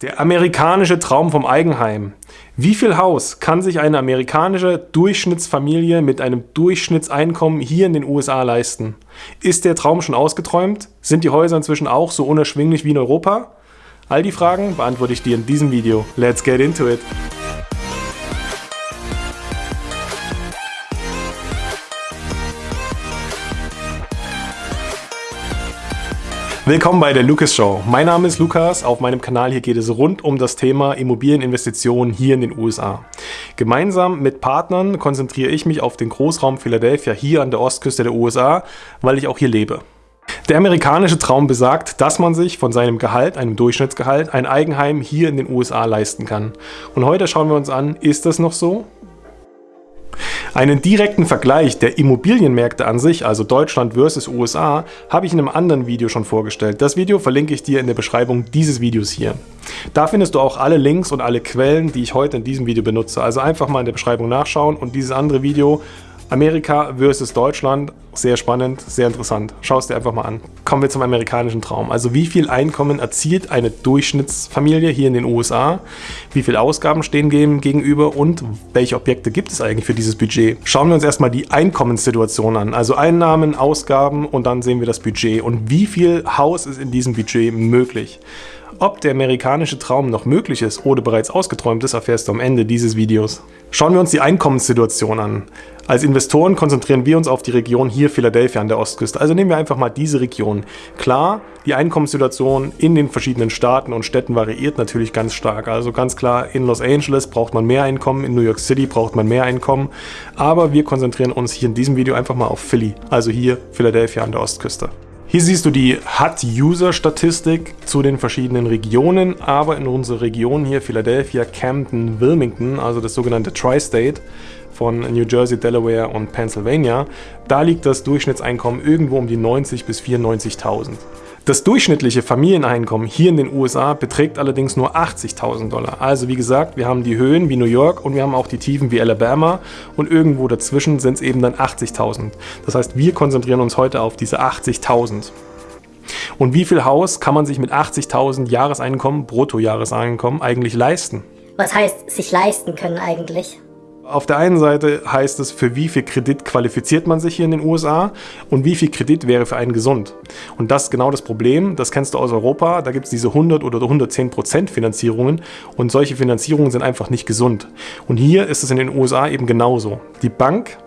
Der amerikanische Traum vom Eigenheim. Wie viel Haus kann sich eine amerikanische Durchschnittsfamilie mit einem Durchschnittseinkommen hier in den USA leisten? Ist der Traum schon ausgeträumt? Sind die Häuser inzwischen auch so unerschwinglich wie in Europa? All die Fragen beantworte ich dir in diesem Video. Let's get into it! Willkommen bei der Lucas Show. Mein Name ist Lukas. Auf meinem Kanal hier geht es rund um das Thema Immobilieninvestitionen hier in den USA. Gemeinsam mit Partnern konzentriere ich mich auf den Großraum Philadelphia hier an der Ostküste der USA, weil ich auch hier lebe. Der amerikanische Traum besagt, dass man sich von seinem Gehalt, einem Durchschnittsgehalt, ein Eigenheim hier in den USA leisten kann. Und heute schauen wir uns an, ist das noch so? Einen direkten Vergleich der Immobilienmärkte an sich, also Deutschland versus USA, habe ich in einem anderen Video schon vorgestellt. Das Video verlinke ich dir in der Beschreibung dieses Videos hier. Da findest du auch alle Links und alle Quellen, die ich heute in diesem Video benutze. Also einfach mal in der Beschreibung nachschauen und dieses andere Video Amerika versus Deutschland, sehr spannend, sehr interessant. Schau es dir einfach mal an. Kommen wir zum amerikanischen Traum. Also wie viel Einkommen erzielt eine Durchschnittsfamilie hier in den USA? Wie viel Ausgaben stehen dem gegenüber und welche Objekte gibt es eigentlich für dieses Budget? Schauen wir uns erstmal die Einkommenssituation an. Also Einnahmen, Ausgaben und dann sehen wir das Budget. Und wie viel Haus ist in diesem Budget möglich? Ob der amerikanische Traum noch möglich ist oder bereits ausgeträumt ist, erfährst du am Ende dieses Videos. Schauen wir uns die Einkommenssituation an. Als Investoren konzentrieren wir uns auf die Region hier Philadelphia an der Ostküste. Also nehmen wir einfach mal diese Region. Klar, die Einkommenssituation in den verschiedenen Staaten und Städten variiert natürlich ganz stark. Also ganz klar, in Los Angeles braucht man mehr Einkommen, in New York City braucht man mehr Einkommen. Aber wir konzentrieren uns hier in diesem Video einfach mal auf Philly, also hier Philadelphia an der Ostküste. Hier siehst du die HUD-User-Statistik zu den verschiedenen Regionen, aber in unserer Region hier Philadelphia, Camden, Wilmington, also das sogenannte Tri-State von New Jersey, Delaware und Pennsylvania, da liegt das Durchschnittseinkommen irgendwo um die 90 bis 94.000. Das durchschnittliche Familieneinkommen hier in den USA beträgt allerdings nur 80.000 Dollar. Also wie gesagt, wir haben die Höhen wie New York und wir haben auch die Tiefen wie Alabama und irgendwo dazwischen sind es eben dann 80.000. Das heißt, wir konzentrieren uns heute auf diese 80.000. Und wie viel Haus kann man sich mit 80.000 Jahreseinkommen, Bruttojahreseinkommen eigentlich leisten? Was heißt sich leisten können eigentlich? Auf der einen Seite heißt es, für wie viel Kredit qualifiziert man sich hier in den USA und wie viel Kredit wäre für einen gesund. Und das ist genau das Problem, das kennst du aus Europa, da gibt es diese 100 oder 110 Prozent Finanzierungen und solche Finanzierungen sind einfach nicht gesund. Und hier ist es in den USA eben genauso. Die Bank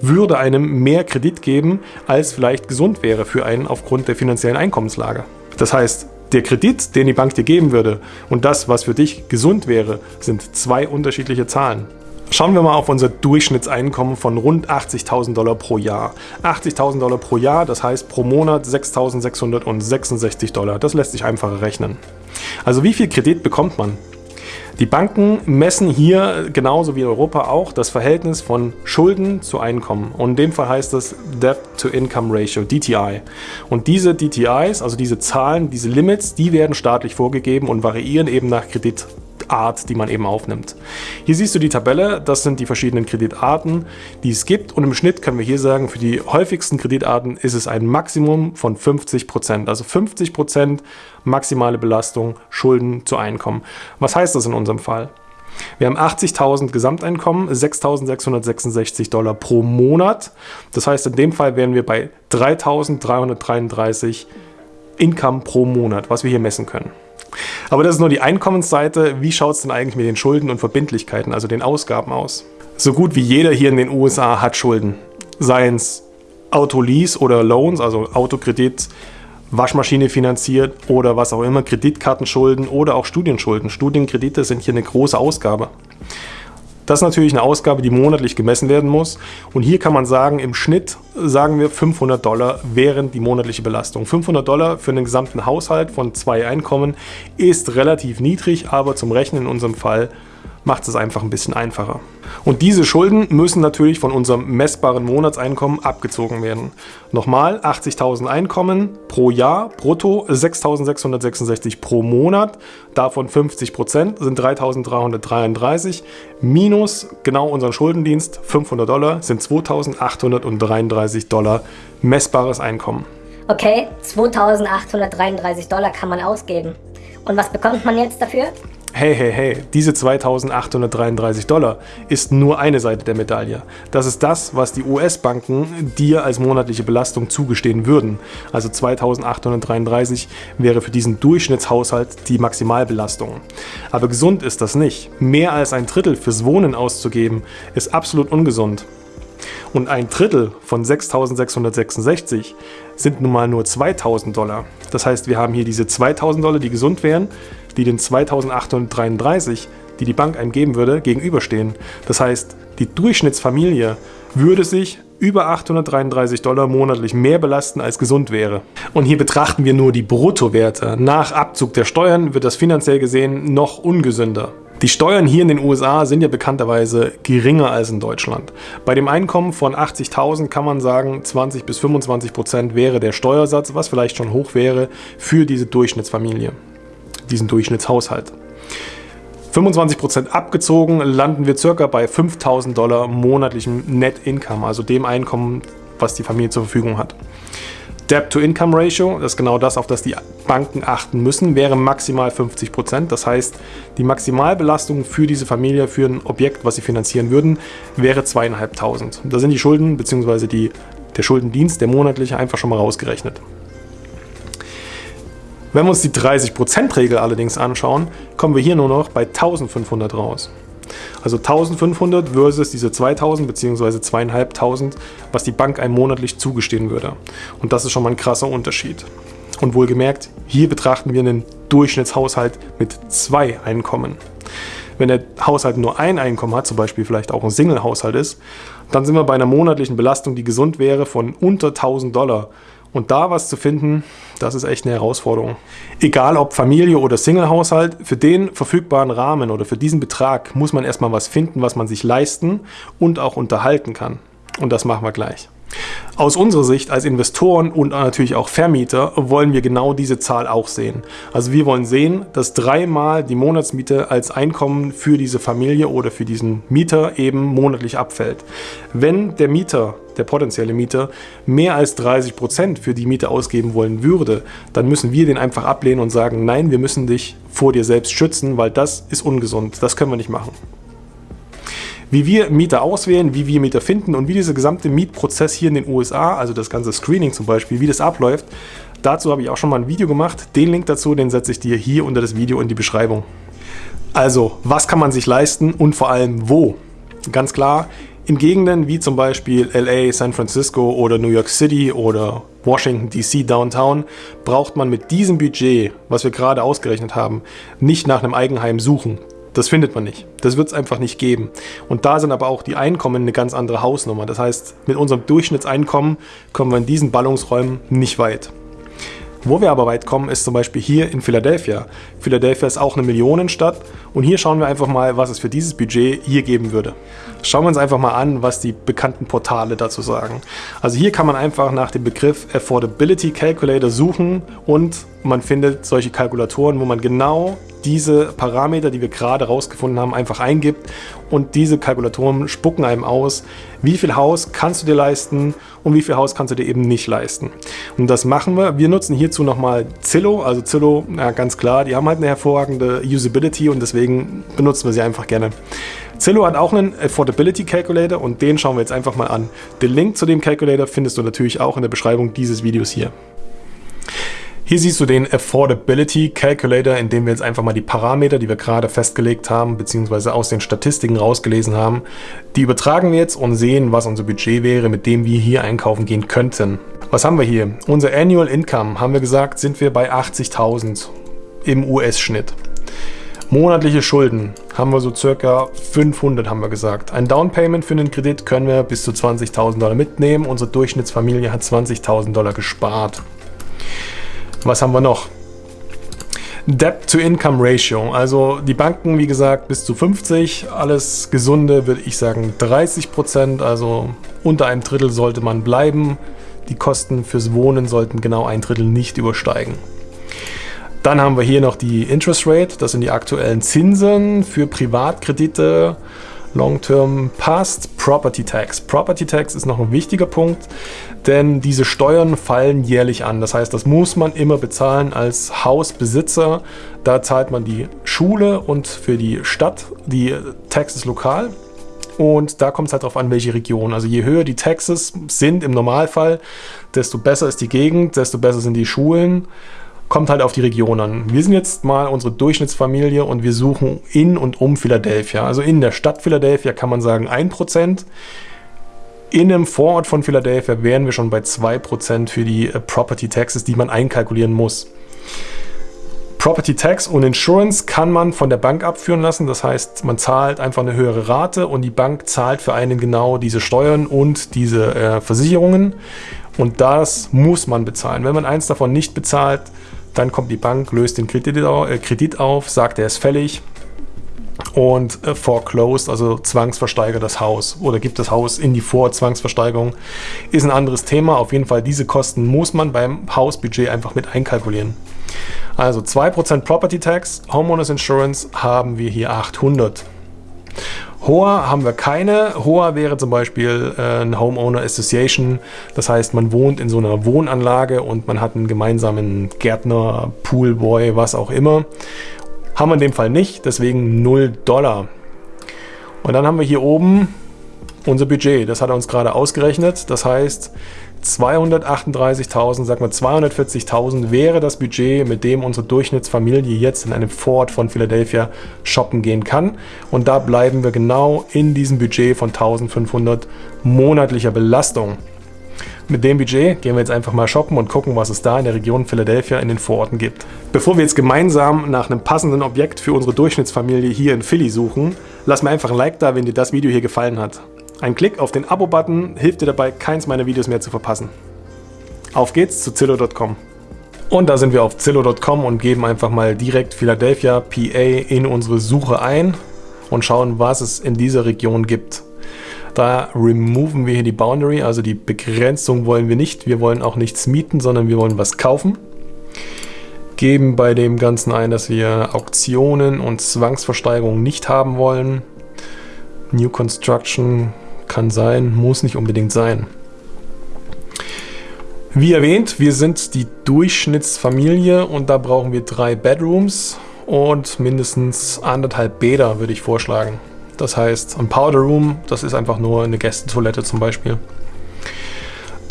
würde einem mehr Kredit geben, als vielleicht gesund wäre für einen aufgrund der finanziellen Einkommenslage. Das heißt, der Kredit, den die Bank dir geben würde und das, was für dich gesund wäre, sind zwei unterschiedliche Zahlen. Schauen wir mal auf unser Durchschnittseinkommen von rund 80.000 Dollar pro Jahr. 80.000 Dollar pro Jahr, das heißt pro Monat 6.666 Dollar. Das lässt sich einfacher rechnen. Also wie viel Kredit bekommt man? Die Banken messen hier genauso wie in Europa auch das Verhältnis von Schulden zu Einkommen. Und in dem Fall heißt das Debt to Income Ratio, DTI. Und diese DTIs, also diese Zahlen, diese Limits, die werden staatlich vorgegeben und variieren eben nach Kredit Kreditart, die man eben aufnimmt. Hier siehst du die Tabelle, das sind die verschiedenen Kreditarten, die es gibt und im Schnitt können wir hier sagen, für die häufigsten Kreditarten ist es ein Maximum von 50%, also 50% maximale Belastung, Schulden zu Einkommen. Was heißt das in unserem Fall? Wir haben 80.000 Gesamteinkommen, 6.666 Dollar pro Monat. Das heißt, in dem Fall wären wir bei 3.333 Income pro Monat, was wir hier messen können. Aber das ist nur die Einkommensseite. Wie schaut es denn eigentlich mit den Schulden und Verbindlichkeiten, also den Ausgaben aus? So gut wie jeder hier in den USA hat Schulden. Seien es Autolease oder Loans, also Autokredit, Waschmaschine finanziert oder was auch immer, Kreditkartenschulden oder auch Studienschulden. Studienkredite sind hier eine große Ausgabe. Das ist natürlich eine Ausgabe, die monatlich gemessen werden muss. Und hier kann man sagen, im Schnitt sagen wir 500 Dollar wären die monatliche Belastung. 500 Dollar für einen gesamten Haushalt von zwei Einkommen ist relativ niedrig, aber zum Rechnen in unserem Fall macht es einfach ein bisschen einfacher. Und diese Schulden müssen natürlich von unserem messbaren Monatseinkommen abgezogen werden. Nochmal 80.000 Einkommen pro Jahr, brutto 6.666 pro Monat, davon 50% sind 3.333, minus genau unseren Schuldendienst 500 Dollar sind 2.833 Dollar messbares Einkommen. Okay, 2.833 Dollar kann man ausgeben. Und was bekommt man jetzt dafür? Hey, hey, hey, diese 2833 Dollar ist nur eine Seite der Medaille. Das ist das, was die US-Banken dir als monatliche Belastung zugestehen würden. Also 2833 wäre für diesen Durchschnittshaushalt die Maximalbelastung. Aber gesund ist das nicht. Mehr als ein Drittel fürs Wohnen auszugeben, ist absolut ungesund. Und ein Drittel von 6.666 sind nun mal nur 2.000 Dollar. Das heißt, wir haben hier diese 2.000 Dollar, die gesund wären, die den 2.833, die die Bank einem geben würde, gegenüberstehen. Das heißt, die Durchschnittsfamilie würde sich über 833 Dollar monatlich mehr belasten, als gesund wäre. Und hier betrachten wir nur die Bruttowerte. Nach Abzug der Steuern wird das finanziell gesehen noch ungesünder. Die Steuern hier in den USA sind ja bekannterweise geringer als in Deutschland. Bei dem Einkommen von 80.000 kann man sagen, 20 bis 25 Prozent wäre der Steuersatz, was vielleicht schon hoch wäre für diese Durchschnittsfamilie, diesen Durchschnittshaushalt. 25 Prozent abgezogen landen wir circa bei 5000 Dollar monatlichem Net Income, also dem Einkommen, was die Familie zur Verfügung hat. Debt-to-Income-Ratio, das ist genau das, auf das die Banken achten müssen, wäre maximal 50 Prozent. Das heißt, die Maximalbelastung für diese Familie, für ein Objekt, was sie finanzieren würden, wäre zweieinhalbtausend. Da sind die Schulden bzw. der Schuldendienst, der monatliche, einfach schon mal rausgerechnet. Wenn wir uns die 30%-Regel allerdings anschauen, kommen wir hier nur noch bei 1500 raus. Also 1500 versus diese 2000 bzw. 2500, was die Bank einem monatlich zugestehen würde. Und das ist schon mal ein krasser Unterschied. Und wohlgemerkt, hier betrachten wir einen Durchschnittshaushalt mit zwei Einkommen. Wenn der Haushalt nur ein Einkommen hat, zum Beispiel vielleicht auch ein Single-Haushalt ist, dann sind wir bei einer monatlichen Belastung, die gesund wäre, von unter 1000 Dollar. Und da was zu finden, das ist echt eine Herausforderung. Egal ob Familie oder Single-Haushalt, für den verfügbaren Rahmen oder für diesen Betrag muss man erstmal was finden, was man sich leisten und auch unterhalten kann. Und das machen wir gleich. Aus unserer Sicht als Investoren und natürlich auch Vermieter wollen wir genau diese Zahl auch sehen. Also wir wollen sehen, dass dreimal die Monatsmiete als Einkommen für diese Familie oder für diesen Mieter eben monatlich abfällt. Wenn der Mieter, der potenzielle Mieter, mehr als 30 Prozent für die Miete ausgeben wollen würde, dann müssen wir den einfach ablehnen und sagen, nein, wir müssen dich vor dir selbst schützen, weil das ist ungesund, das können wir nicht machen. Wie wir Mieter auswählen, wie wir Mieter finden und wie dieser gesamte Mietprozess hier in den USA, also das ganze Screening zum Beispiel, wie das abläuft, dazu habe ich auch schon mal ein Video gemacht. Den Link dazu, den setze ich dir hier unter das Video in die Beschreibung. Also, was kann man sich leisten und vor allem wo? Ganz klar, in Gegenden wie zum Beispiel LA, San Francisco oder New York City oder Washington DC Downtown braucht man mit diesem Budget, was wir gerade ausgerechnet haben, nicht nach einem Eigenheim suchen. Das findet man nicht. Das wird es einfach nicht geben. Und da sind aber auch die Einkommen eine ganz andere Hausnummer. Das heißt, mit unserem Durchschnittseinkommen kommen wir in diesen Ballungsräumen nicht weit. Wo wir aber weit kommen, ist zum Beispiel hier in Philadelphia. Philadelphia ist auch eine Millionenstadt und hier schauen wir einfach mal, was es für dieses Budget hier geben würde. Schauen wir uns einfach mal an, was die bekannten Portale dazu sagen. Also hier kann man einfach nach dem Begriff Affordability Calculator suchen und man findet solche Kalkulatoren, wo man genau diese Parameter, die wir gerade rausgefunden haben, einfach eingibt und diese Kalkulatoren spucken einem aus, wie viel Haus kannst du dir leisten und wie viel Haus kannst du dir eben nicht leisten. Und das machen wir. Wir nutzen hierzu nochmal Zillow. Also Zillow, ja ganz klar, die haben halt eine hervorragende Usability und deswegen benutzen wir sie einfach gerne. Zillow hat auch einen Affordability Calculator und den schauen wir jetzt einfach mal an. Den Link zu dem Calculator findest du natürlich auch in der Beschreibung dieses Videos hier. Hier siehst du den Affordability Calculator, in dem wir jetzt einfach mal die Parameter, die wir gerade festgelegt haben, beziehungsweise aus den Statistiken rausgelesen haben, die übertragen wir jetzt und sehen, was unser Budget wäre, mit dem wir hier einkaufen gehen könnten. Was haben wir hier? Unser Annual Income, haben wir gesagt, sind wir bei 80.000 im US-Schnitt. Monatliche Schulden haben wir so circa 500, haben wir gesagt. Ein Downpayment für einen Kredit können wir bis zu 20.000 Dollar mitnehmen. Unsere Durchschnittsfamilie hat 20.000 Dollar gespart. Was haben wir noch? Debt-to-Income-Ratio. Also die Banken, wie gesagt, bis zu 50. Alles Gesunde würde ich sagen 30 Prozent. Also unter einem Drittel sollte man bleiben. Die Kosten fürs Wohnen sollten genau ein Drittel nicht übersteigen. Dann haben wir hier noch die Interest Rate. Das sind die aktuellen Zinsen für Privatkredite. Long-Term Past Property Tax. Property Tax ist noch ein wichtiger Punkt, denn diese Steuern fallen jährlich an. Das heißt, das muss man immer bezahlen als Hausbesitzer. Da zahlt man die Schule und für die Stadt die Taxes lokal. Und da kommt es halt darauf an, welche Region. Also je höher die Taxes sind im Normalfall, desto besser ist die Gegend, desto besser sind die Schulen kommt halt auf die Region an. Wir sind jetzt mal unsere Durchschnittsfamilie und wir suchen in und um Philadelphia. Also in der Stadt Philadelphia kann man sagen 1%. In einem Vorort von Philadelphia wären wir schon bei 2% für die äh, Property Taxes, die man einkalkulieren muss. Property Tax und Insurance kann man von der Bank abführen lassen. Das heißt, man zahlt einfach eine höhere Rate und die Bank zahlt für einen genau diese Steuern und diese äh, Versicherungen. Und das muss man bezahlen. Wenn man eins davon nicht bezahlt, dann kommt die Bank, löst den Kredit, äh, auf, sagt, er ist fällig und äh, foreclosed, also zwangsversteigert das Haus oder gibt das Haus in die Vorzwangsversteigerung. Ist ein anderes Thema. Auf jeden Fall, diese Kosten muss man beim Hausbudget einfach mit einkalkulieren. Also 2% Property Tax, Homeowners Insurance haben wir hier 800. HOA haben wir keine. HOA wäre zum Beispiel äh, eine Homeowner Association. Das heißt, man wohnt in so einer Wohnanlage und man hat einen gemeinsamen Gärtner, Poolboy, was auch immer. Haben wir in dem Fall nicht, deswegen 0 Dollar. Und dann haben wir hier oben unser Budget. Das hat er uns gerade ausgerechnet. Das heißt, 238.000, sagen wir 240.000 wäre das Budget, mit dem unsere Durchschnittsfamilie jetzt in einem Vorort von Philadelphia shoppen gehen kann. Und da bleiben wir genau in diesem Budget von 1500 monatlicher Belastung. Mit dem Budget gehen wir jetzt einfach mal shoppen und gucken, was es da in der Region Philadelphia in den Vororten gibt. Bevor wir jetzt gemeinsam nach einem passenden Objekt für unsere Durchschnittsfamilie hier in Philly suchen, lass mir einfach ein Like da, wenn dir das Video hier gefallen hat. Ein Klick auf den Abo-Button hilft dir dabei, keins meiner Videos mehr zu verpassen. Auf geht's zu Zillow.com. Und da sind wir auf Zillow.com und geben einfach mal direkt Philadelphia, PA in unsere Suche ein und schauen, was es in dieser Region gibt. Da removen wir hier die Boundary, also die Begrenzung wollen wir nicht. Wir wollen auch nichts mieten, sondern wir wollen was kaufen. Geben bei dem Ganzen ein, dass wir Auktionen und Zwangsversteigerungen nicht haben wollen. New Construction kann sein, muss nicht unbedingt sein. Wie erwähnt, wir sind die Durchschnittsfamilie und da brauchen wir drei Bedrooms und mindestens anderthalb Bäder, würde ich vorschlagen. Das heißt, ein Powder Room, das ist einfach nur eine Gästetoilette zum Beispiel.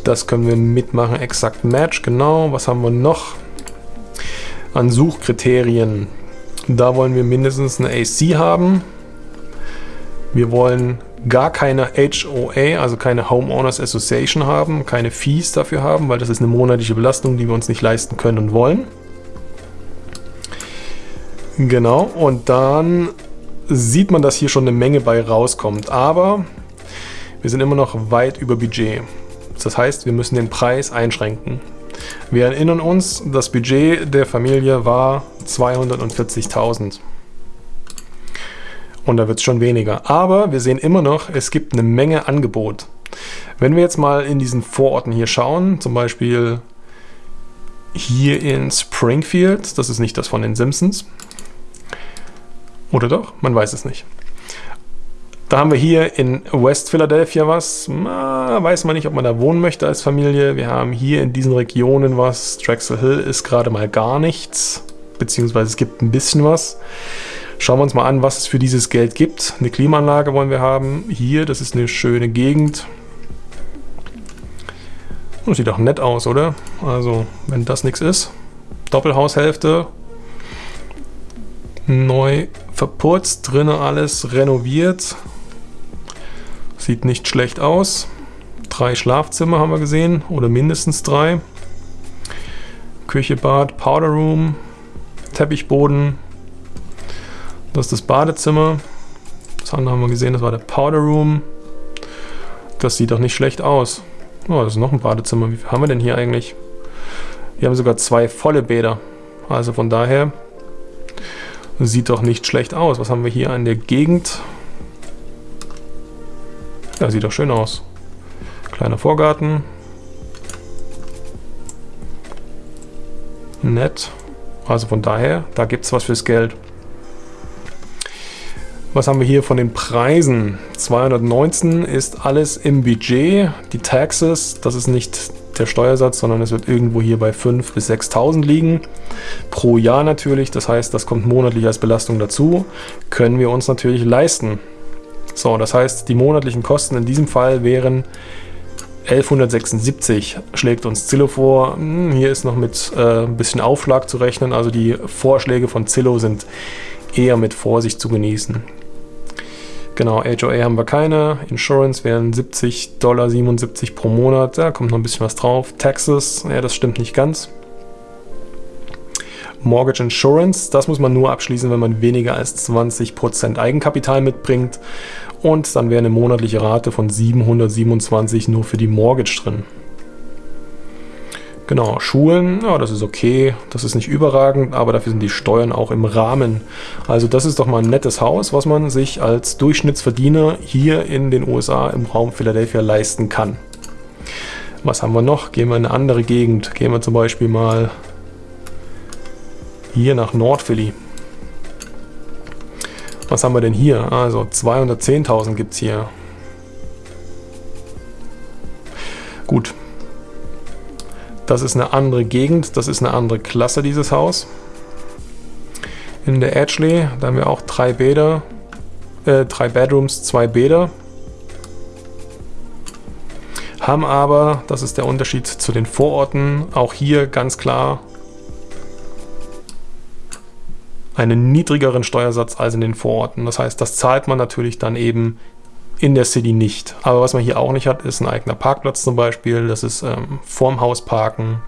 Das können wir mitmachen. Exakt Match, genau. Was haben wir noch? An Suchkriterien. Da wollen wir mindestens eine AC haben. Wir wollen gar keine HOA, also keine Homeowners Association haben, keine Fees dafür haben, weil das ist eine monatliche Belastung, die wir uns nicht leisten können und wollen. Genau, und dann sieht man, dass hier schon eine Menge bei rauskommt, aber wir sind immer noch weit über Budget. Das heißt, wir müssen den Preis einschränken. Wir erinnern uns, das Budget der Familie war 240.000 und da wird es schon weniger. Aber wir sehen immer noch, es gibt eine Menge Angebot. Wenn wir jetzt mal in diesen Vororten hier schauen, zum Beispiel hier in Springfield, das ist nicht das von den Simpsons. Oder doch? Man weiß es nicht. Da haben wir hier in West Philadelphia was. Na, weiß man nicht, ob man da wohnen möchte als Familie. Wir haben hier in diesen Regionen was. Drexel Hill ist gerade mal gar nichts. Beziehungsweise es gibt ein bisschen was. Schauen wir uns mal an, was es für dieses Geld gibt. Eine Klimaanlage wollen wir haben. Hier, das ist eine schöne Gegend. Das sieht doch nett aus, oder? Also, wenn das nichts ist. Doppelhaushälfte. Neu verputzt, drinnen alles renoviert. Sieht nicht schlecht aus. Drei Schlafzimmer haben wir gesehen, oder mindestens drei. Küche, Bad, Powder Room, Teppichboden, das ist das Badezimmer. Das andere haben wir gesehen, das war der Powder Room. Das sieht doch nicht schlecht aus. Oh, das ist noch ein Badezimmer. Wie viel haben wir denn hier eigentlich? Wir haben sogar zwei volle Bäder. Also von daher sieht doch nicht schlecht aus. Was haben wir hier an der Gegend? Ja, sieht doch schön aus. Kleiner Vorgarten. Nett. Also von daher, da gibt es was fürs Geld. Was haben wir hier von den Preisen? 219 ist alles im Budget. Die Taxes, das ist nicht der Steuersatz, sondern es wird irgendwo hier bei 5.000 bis 6.000 liegen. Pro Jahr natürlich, das heißt, das kommt monatlich als Belastung dazu. Können wir uns natürlich leisten. So, das heißt, die monatlichen Kosten in diesem Fall wären 1176 schlägt uns Zillow vor. Hm, hier ist noch mit äh, ein bisschen Aufschlag zu rechnen. Also die Vorschläge von Zillow sind eher mit Vorsicht zu genießen. Genau, HOA haben wir keine. Insurance wären 70 Dollar 77 pro Monat. Da kommt noch ein bisschen was drauf. Taxes, ja, das stimmt nicht ganz. Mortgage Insurance, das muss man nur abschließen, wenn man weniger als 20% Eigenkapital mitbringt. Und dann wäre eine monatliche Rate von 727 nur für die Mortgage drin. Genau, Schulen, ja, das ist okay, das ist nicht überragend, aber dafür sind die Steuern auch im Rahmen. Also das ist doch mal ein nettes Haus, was man sich als Durchschnittsverdiener hier in den USA im Raum Philadelphia leisten kann. Was haben wir noch? Gehen wir in eine andere Gegend. Gehen wir zum Beispiel mal hier nach Nordphilly. Was haben wir denn hier? Also 210.000 gibt es hier. Gut, das ist eine andere Gegend, das ist eine andere Klasse, dieses Haus. In der Edgeley, da haben wir auch drei Bäder, äh, drei Bedrooms, zwei Bäder. Haben aber, das ist der Unterschied zu den Vororten, auch hier ganz klar einen niedrigeren Steuersatz als in den Vororten. Das heißt, das zahlt man natürlich dann eben in der City nicht. Aber was man hier auch nicht hat, ist ein eigener Parkplatz zum Beispiel. Das ist ähm, vorm Haus parken.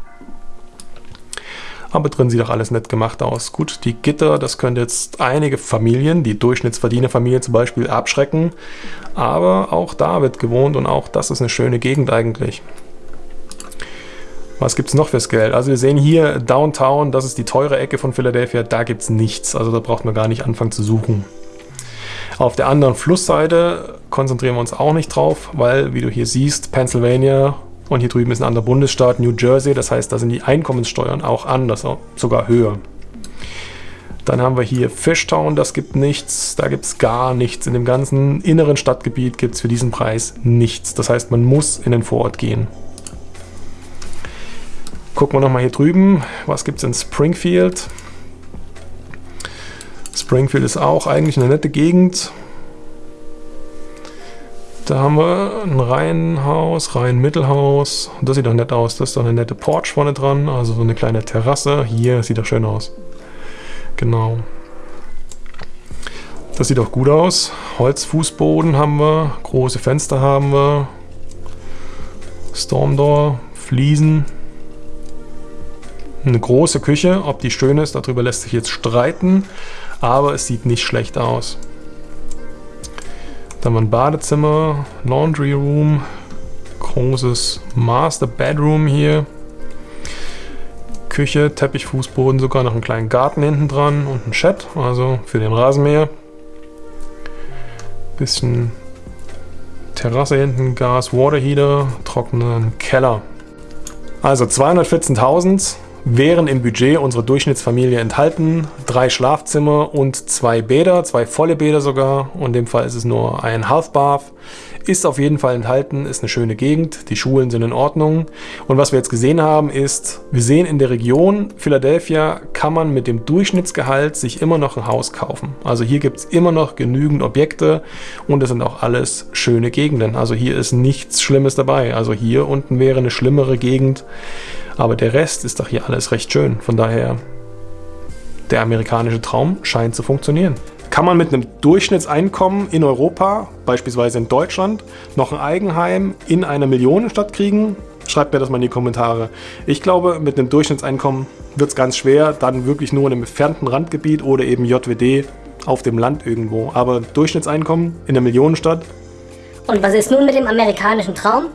Aber drin sieht auch alles nett gemacht aus. Gut, die Gitter, das könnte jetzt einige Familien, die Durchschnittsverdienerfamilie zum Beispiel, abschrecken. Aber auch da wird gewohnt und auch das ist eine schöne Gegend eigentlich. Was gibt es noch fürs Geld? Also wir sehen hier Downtown, das ist die teure Ecke von Philadelphia, da gibt es nichts. Also da braucht man gar nicht anfangen zu suchen. Auf der anderen Flussseite konzentrieren wir uns auch nicht drauf, weil, wie du hier siehst, Pennsylvania und hier drüben ist ein anderer Bundesstaat, New Jersey. Das heißt, da sind die Einkommenssteuern auch anders, sogar höher. Dann haben wir hier Fishtown, das gibt nichts, da gibt es gar nichts. In dem ganzen inneren Stadtgebiet gibt es für diesen Preis nichts. Das heißt, man muss in den Vorort gehen. Gucken wir nochmal hier drüben, was gibt es in Springfield? Springfield ist auch eigentlich eine nette Gegend. Da haben wir ein Reihenhaus, Reihenmittelhaus. Das sieht doch nett aus. Das ist doch eine nette Porch vorne dran. Also so eine kleine Terrasse. Hier sieht doch schön aus. Genau. Das sieht auch gut aus. Holzfußboden haben wir. Große Fenster haben wir. Stormdoor, Fliesen. Eine große Küche. Ob die schön ist, darüber lässt sich jetzt streiten aber es sieht nicht schlecht aus. Dann haben wir ein Badezimmer, Laundry Room, großes Master Bedroom hier. Küche, Teppichfußboden, sogar noch einen kleinen Garten hinten dran und ein Chat, also für den Rasenmäher. Bisschen Terrasse hinten, Gas, Water Heater, trockenen Keller. Also 214.000 wären im Budget unserer Durchschnittsfamilie enthalten. Drei Schlafzimmer und zwei Bäder, zwei volle Bäder sogar. Und in dem Fall ist es nur ein Half Bath. Ist auf jeden Fall enthalten, ist eine schöne Gegend, die Schulen sind in Ordnung. Und was wir jetzt gesehen haben ist, wir sehen in der Region Philadelphia kann man mit dem Durchschnittsgehalt sich immer noch ein Haus kaufen. Also hier gibt es immer noch genügend Objekte und es sind auch alles schöne Gegenden. Also hier ist nichts Schlimmes dabei. Also hier unten wäre eine schlimmere Gegend aber der Rest ist doch hier alles recht schön. Von daher, der amerikanische Traum scheint zu funktionieren. Kann man mit einem Durchschnittseinkommen in Europa, beispielsweise in Deutschland, noch ein Eigenheim in einer Millionenstadt kriegen? Schreibt mir das mal in die Kommentare. Ich glaube, mit einem Durchschnittseinkommen wird es ganz schwer, dann wirklich nur in einem entfernten Randgebiet oder eben JWD auf dem Land irgendwo. Aber Durchschnittseinkommen in einer Millionenstadt. Und was ist nun mit dem amerikanischen Traum?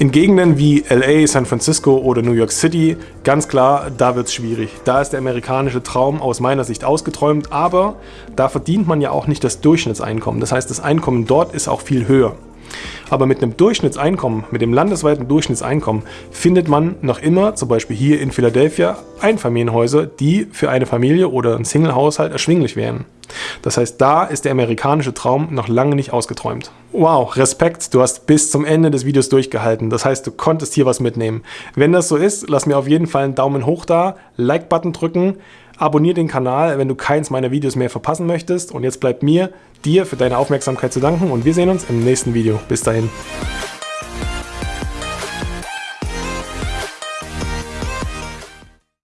In Gegenden wie LA, San Francisco oder New York City, ganz klar, da wird es schwierig. Da ist der amerikanische Traum aus meiner Sicht ausgeträumt, aber da verdient man ja auch nicht das Durchschnittseinkommen. Das heißt, das Einkommen dort ist auch viel höher. Aber mit einem Durchschnittseinkommen, mit dem landesweiten Durchschnittseinkommen, findet man noch immer, zum Beispiel hier in Philadelphia, Einfamilienhäuser, die für eine Familie oder einen Single-Haushalt erschwinglich wären. Das heißt, da ist der amerikanische Traum noch lange nicht ausgeträumt. Wow, Respekt, du hast bis zum Ende des Videos durchgehalten. Das heißt, du konntest hier was mitnehmen. Wenn das so ist, lass mir auf jeden Fall einen Daumen hoch da, Like-Button drücken, abonniere den Kanal, wenn du keins meiner Videos mehr verpassen möchtest. Und jetzt bleibt mir, dir für deine Aufmerksamkeit zu danken und wir sehen uns im nächsten Video. Bis dahin.